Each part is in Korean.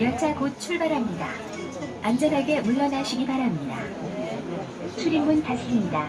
열차 곧 출발합니다. 안전하게 물러나시기 바랍니다. 출입문. 이사보다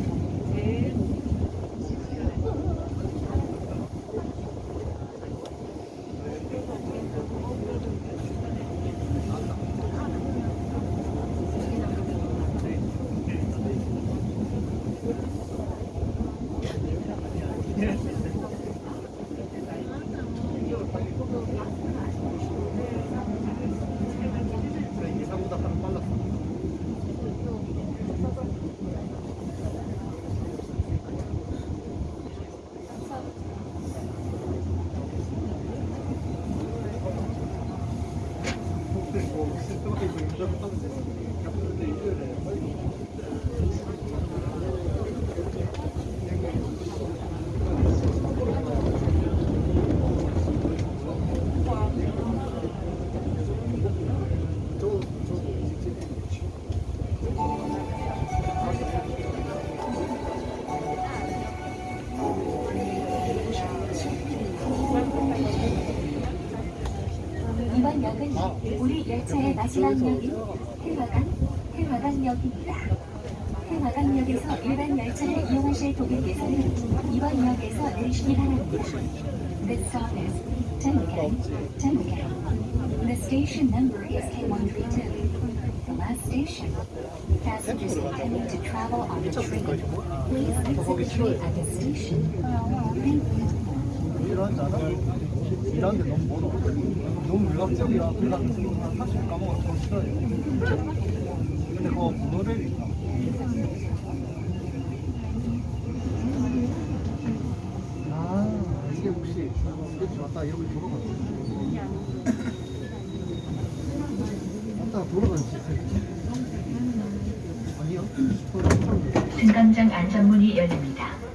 100%120 年 열차의 마지막 역인 태화강, 태화강역입니다. 태화강역에서 일반 열차를 이용하실 고객께서는 이번 역에서 내리시기 바랍니다. This stop is Tengan, Tengan. The station number is K132. The last station. Passengers intending to travel on the train, please exit the train at the station. You. 일하는? 일하는데 너무 멀어. 너무. 그래서 한 40분 까먹어서 좀 싫어요. 근데 그거 모노레일 있다. 아, 이게 혹시 이렇게 왔다 여기 돌아가는 왔다 시스템 아니요? 승강장 안전문이 열립니다.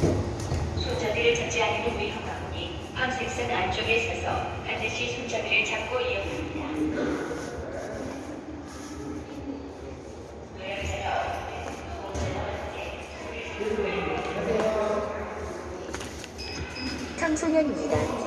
손잡이를 잡지 않으면 위험하오니 황색선 안쪽에 서서 반드시 손잡이를 잡고 이용합니다. 청소년입니다.